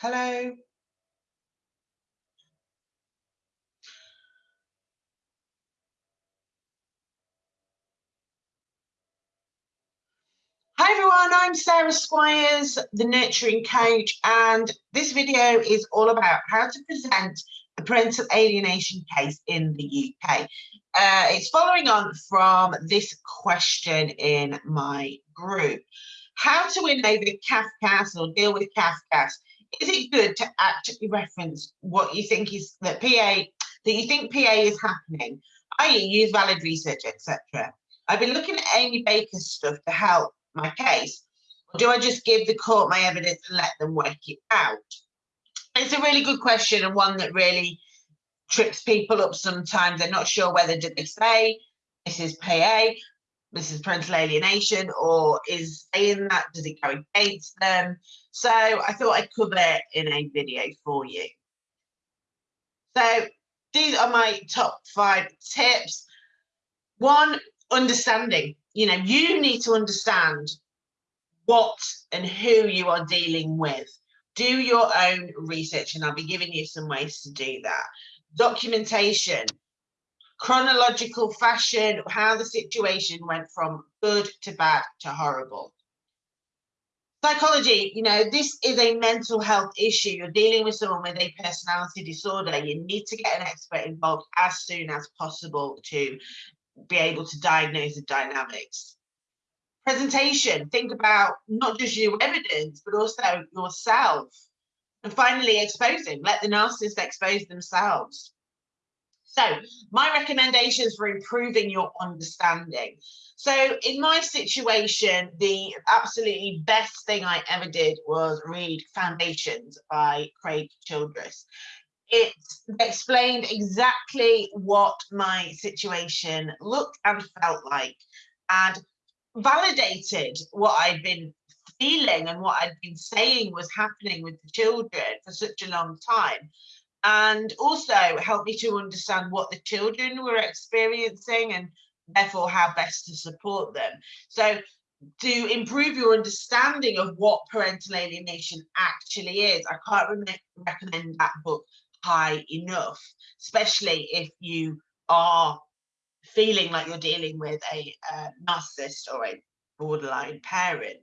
Hello. Hi everyone, I'm Sarah Squires, the Nurturing Coach, and this video is all about how to present a parental alienation case in the UK. Uh, it's following on from this question in my group. How to win over CAFCASS or deal with CAFCASS. Is it good to actually reference what you think is that PA, that you think PA is happening, i.e. use valid research, etc. I've been looking at Amy Baker's stuff to help my case? Or do I just give the court my evidence and let them work it out? It's a really good question and one that really trips people up sometimes. They're not sure whether did they say this is PA, is parental alienation, or is saying that, does it go against them? So I thought I'd cover it in a video for you. So these are my top five tips. One, understanding you know, you need to understand what and who you are dealing with. Do your own research, and I'll be giving you some ways to do that. Documentation, chronological fashion, how the situation went from good to bad to horrible. Psychology, you know, this is a mental health issue. You're dealing with someone with a personality disorder. You need to get an expert involved as soon as possible to be able to diagnose the dynamics. Presentation, think about not just your evidence, but also yourself. And finally, exposing, let the narcissist expose themselves. So my recommendations for improving your understanding. So in my situation, the absolutely best thing I ever did was read Foundations by Craig Childress it explained exactly what my situation looked and felt like and validated what I'd been feeling and what I'd been saying was happening with the children for such a long time. And also helped me to understand what the children were experiencing and therefore how best to support them. So to improve your understanding of what parental alienation actually is, I can't recommend that book high enough, especially if you are feeling like you're dealing with a uh, narcissist or a borderline parent.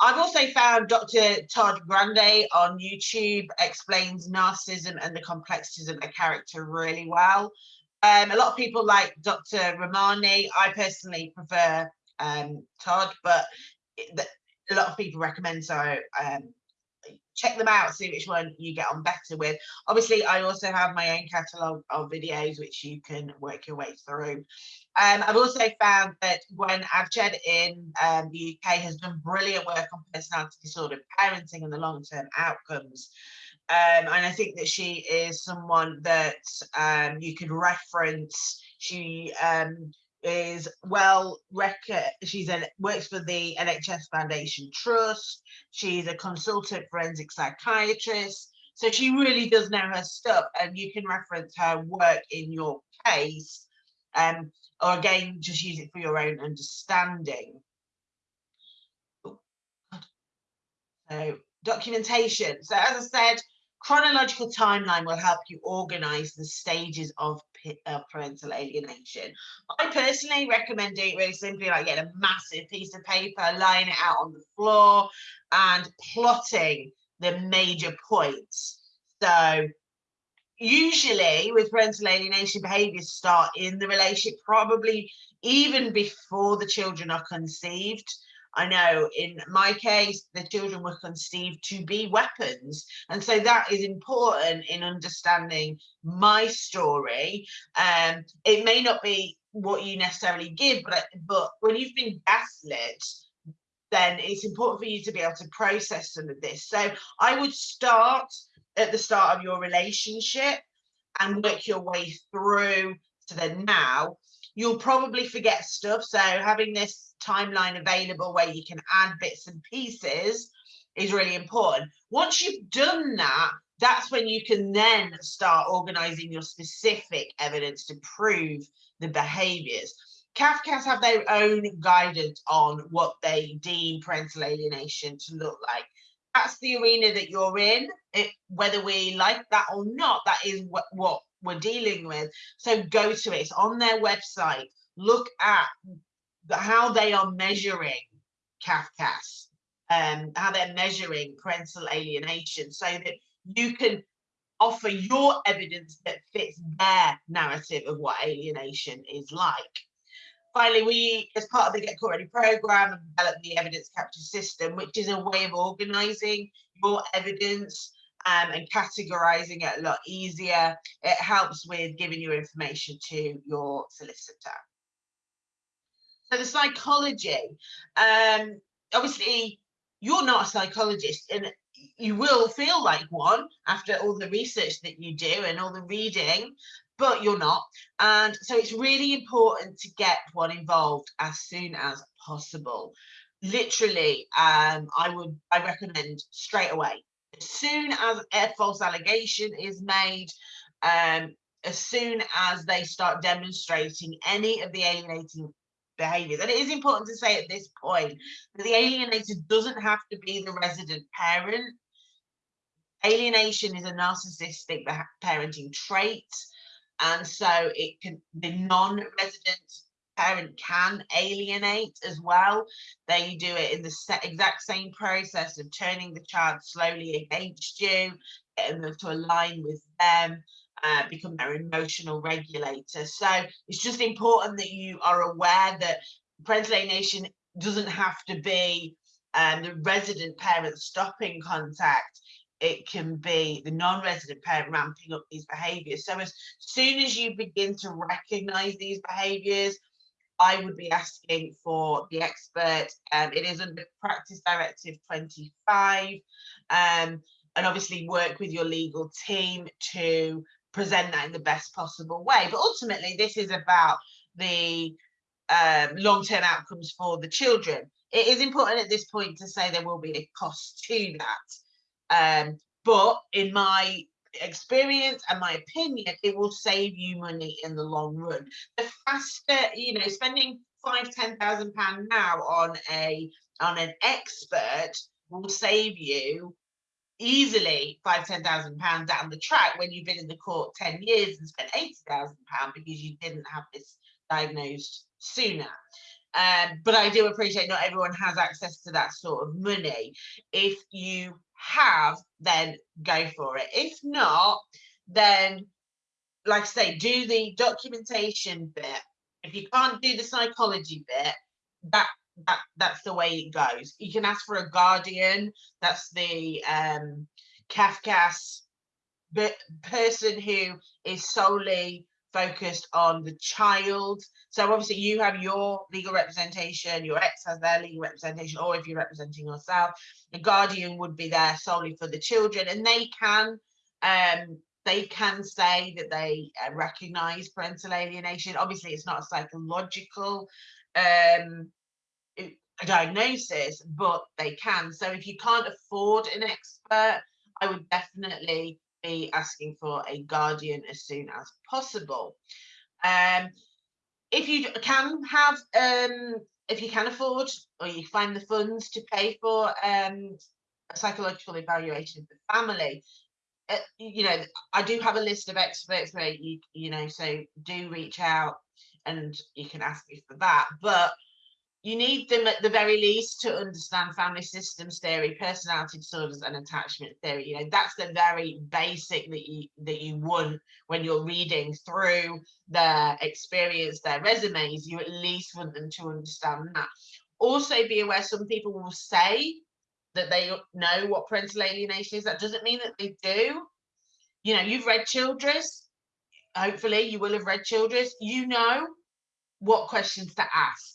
I've also found Dr. Todd Grande on YouTube explains narcissism and the complexities of the character really well. Um, a lot of people like Dr. Ramani. I personally prefer um, Todd, but a lot of people recommend so um, check them out, see which one you get on better with. Obviously, I also have my own catalogue of videos which you can work your way through. Um, I've also found that Gwen Adshead in um, the UK has done brilliant work on personality disorder parenting and the long-term outcomes. Um, and I think that she is someone that um, you could reference. She um, is well record she's a works for the NHS Foundation Trust she's a consultant forensic psychiatrist so she really does know her stuff and you can reference her work in your case um or again just use it for your own understanding so documentation so as I said chronological timeline will help you organize the stages of uh, parental alienation. I personally recommend it really simply like getting a massive piece of paper, laying it out on the floor and plotting the major points. So usually with parental alienation behaviors start in the relationship, probably even before the children are conceived. I know in my case, the children were conceived to be weapons. And so that is important in understanding my story. Um, it may not be what you necessarily give, but, but when you've been gaslit, then it's important for you to be able to process some of this. So I would start at the start of your relationship and work your way through to the now. You'll probably forget stuff. So having this timeline available where you can add bits and pieces is really important. Once you've done that, that's when you can then start organizing your specific evidence to prove the behaviors. CAFCASS have their own guidance on what they deem parental alienation to look like. That's the arena that you're in. It, whether we like that or not, that is what, what we're dealing with. So go to it. It's on their website. Look at the, how they are measuring CAFCASS, um, how they're measuring parental alienation, so that you can offer your evidence that fits their narrative of what alienation is like. Finally, we, as part of the Get Court Ready programme, developed the evidence capture system, which is a way of organising your evidence um, and categorising it a lot easier. It helps with giving your information to your solicitor. So the psychology, um, obviously, you're not a psychologist, and you will feel like one after all the research that you do and all the reading, but you're not. And so it's really important to get one involved as soon as possible. Literally, um, I would I recommend straight away. As soon as a false allegation is made, um, as soon as they start demonstrating any of the alienating behaviors. And it is important to say at this point that the alienator doesn't have to be the resident parent. Alienation is a narcissistic parenting trait. And so it can, the non-resident parent can alienate as well. They do it in the exact same process of turning the child slowly against you, getting them to align with them, uh, become their emotional regulator. So it's just important that you are aware that parental alienation doesn't have to be um, the resident parent stopping contact. It can be the non-resident parent ramping up these behaviours. So as soon as you begin to recognise these behaviours, I would be asking for the expert. Um, it is under Practice Directive 25. Um, and obviously work with your legal team to present that in the best possible way. But ultimately, this is about the um, long-term outcomes for the children. It is important at this point to say there will be a cost to that. Um, but in my experience and my opinion, it will save you money in the long run. The faster, you know, spending five, ten thousand pounds now on a on an expert will save you easily five, ten thousand pounds down the track when you've been in the court 10 years and spent 80,000 pounds because you didn't have this diagnosed sooner. Um, but I do appreciate not everyone has access to that sort of money. If you have, then go for it. If not, then like I say, do the documentation bit. If you can't do the psychology bit, that that that's the way it goes. You can ask for a guardian. That's the um, CAFCASS person who is solely focused on the child. So obviously you have your legal representation, your ex has their legal representation, or if you're representing yourself, the guardian would be there solely for the children, and they can um, they can say that they uh, recognize parental alienation. Obviously, it's not a psychological um, diagnosis, but they can. So if you can't afford an expert, I would definitely be asking for a guardian as soon as possible. Um, if you can have, um, if you can afford or you find the funds to pay for um, a psychological evaluation of the family, uh, you know, I do have a list of experts where you, you know, so do reach out and you can ask me for that. But you need them at the very least to understand family systems theory, personality disorders, and attachment theory. You know, that's the very basic that you that you want when you're reading through their experience, their resumes. You at least want them to understand that. Also, be aware some people will say that they know what parental alienation is. That doesn't mean that they do. You know, you've read Childress. Hopefully, you will have read Childress. You know what questions to ask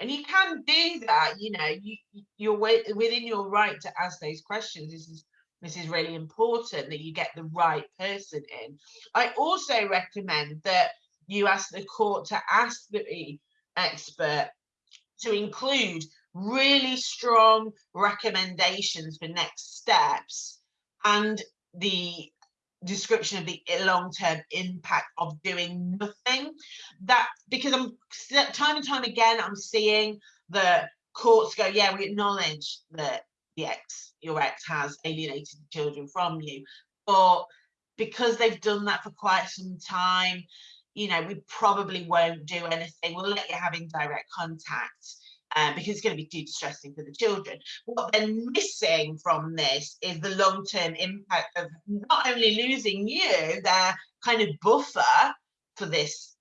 and you can do that you know you you're within your right to ask those questions. This is this is really important that you get the right person in. I also recommend that you ask the court to ask the expert to include really strong recommendations for next steps and the description of the long-term impact of doing nothing that because i'm time and time again i'm seeing the courts go yeah we acknowledge that the ex, your ex has alienated children from you. But because they've done that for quite some time, you know, we probably won't do anything. We'll let you have indirect contact um, because it's going to be too distressing for the children. What they're missing from this is the long-term impact of not only losing you, their kind of buffer for this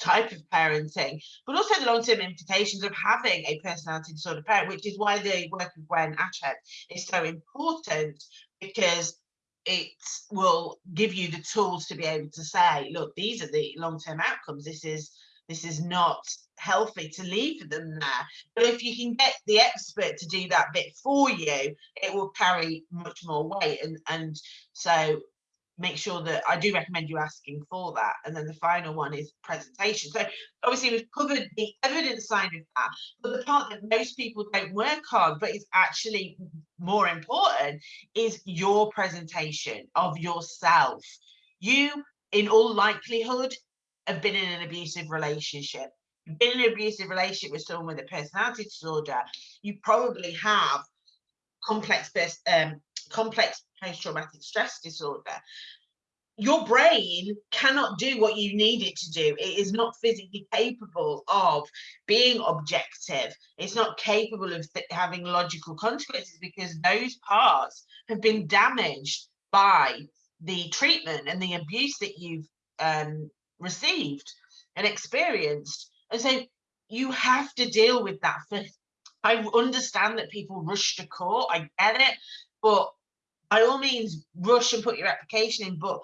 type of parenting, but also the long-term implications of having a personality disorder parent, which is why the work of Gwen Adshead is so important because it will give you the tools to be able to say, look, these are the long-term outcomes. This is this is not healthy to leave them there. But if you can get the expert to do that bit for you, it will carry much more weight. And and so make sure that I do recommend you asking for that. And then the final one is presentation. So obviously we've covered the evidence side of that, but the part that most people don't work on, but is actually more important, is your presentation of yourself. You, in all likelihood, have been in an abusive relationship. You've been in an abusive relationship with someone with a personality disorder. You probably have complex um, complex post-traumatic stress disorder your brain cannot do what you need it to do. It is not physically capable of being objective. It's not capable of having logical consequences because those parts have been damaged by the treatment and the abuse that you've um, received and experienced. And so you have to deal with that. I understand that people rush to court. I get it, but by all means rush and put your application in but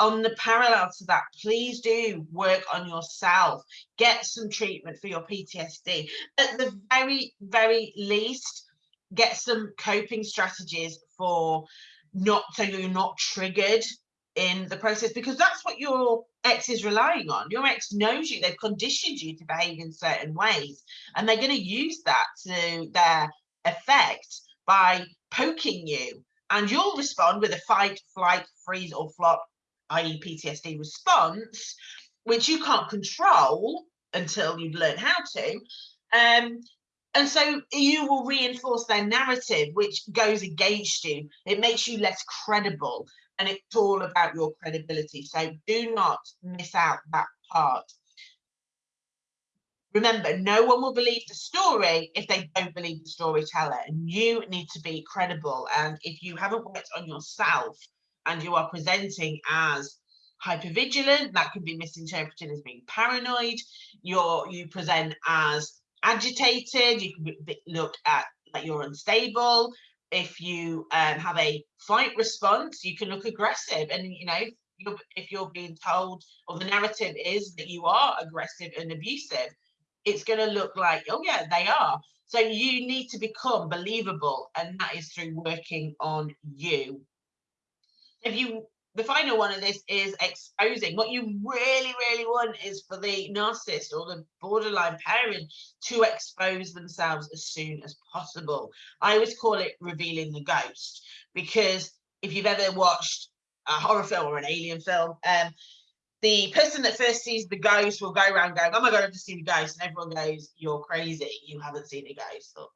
on the parallel to that please do work on yourself get some treatment for your ptsd at the very very least get some coping strategies for not so you're not triggered in the process because that's what your ex is relying on your ex knows you they've conditioned you to behave in certain ways and they're going to use that to their effect by poking you and you'll respond with a fight, flight, freeze, or flop, i.e., PTSD response, which you can't control until you've learned how to. Um, and so you will reinforce their narrative, which goes against you. It makes you less credible, and it's all about your credibility. So do not miss out that part. Remember, no one will believe the story if they don't believe the storyteller, and you need to be credible. And if you haven't worked on yourself and you are presenting as hypervigilant, that can be misinterpreted as being paranoid. You're you present as agitated. You can look at like you're unstable. If you um, have a fight response, you can look aggressive, and you know you're, if you're being told or the narrative is that you are aggressive and abusive it's going to look like, oh yeah, they are. So you need to become believable, and that is through working on you. If you, the final one of this is exposing. What you really, really want is for the narcissist or the borderline parent to expose themselves as soon as possible. I always call it revealing the ghost because if you've ever watched a horror film or an alien film, um, the person that first sees the ghost will go around going, "Oh my god, I've just seen a ghost," and everyone goes, "You're crazy! You haven't seen a ghost." Or,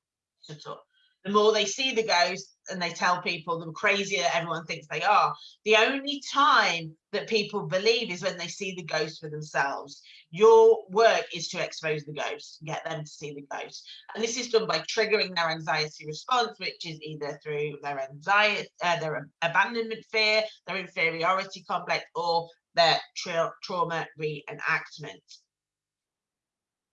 shut up. The more they see the ghost and they tell people, the crazier everyone thinks they are. The only time that people believe is when they see the ghost for themselves. Your work is to expose the ghost, get them to see the ghost. And this is done by triggering their anxiety response, which is either through their anxiety, uh, their abandonment fear, their inferiority complex, or their tra trauma reenactment.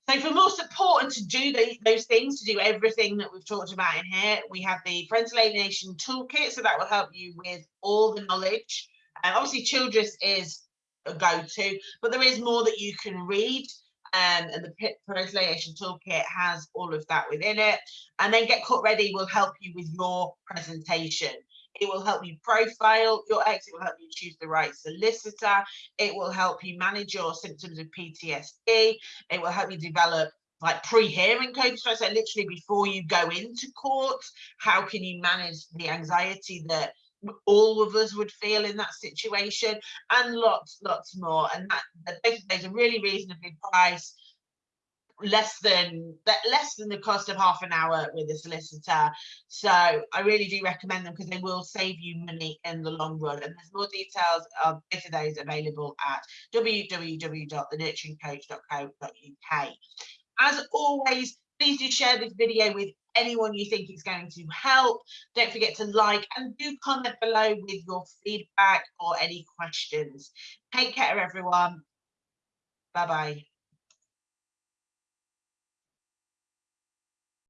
So for more support and to do the, those things, to do everything that we've talked about in here, we have the Parental Alienation Toolkit. So that will help you with all the knowledge. And obviously Childress is a go-to, but there is more that you can read. Um, and the Parental Alienation Toolkit has all of that within it. And then Get Court Ready will help you with your presentation. It will help you profile your ex. It will help you choose the right solicitor. It will help you manage your symptoms of PTSD. It will help you develop like pre-hearing coping strategies. So literally before you go into court, how can you manage the anxiety that all of us would feel in that situation and lots, lots more. And that, that those are really reasonably priced less than that less than the cost of half an hour with a solicitor. So i really do recommend them because they will save you money in the long run. And there's more details of both of those available at www.thenurturingcoach.co.uk as always please do share this video with anyone you think is going to help. Don't forget to like and do comment below with your feedback or any questions. Take care everyone. Bye bye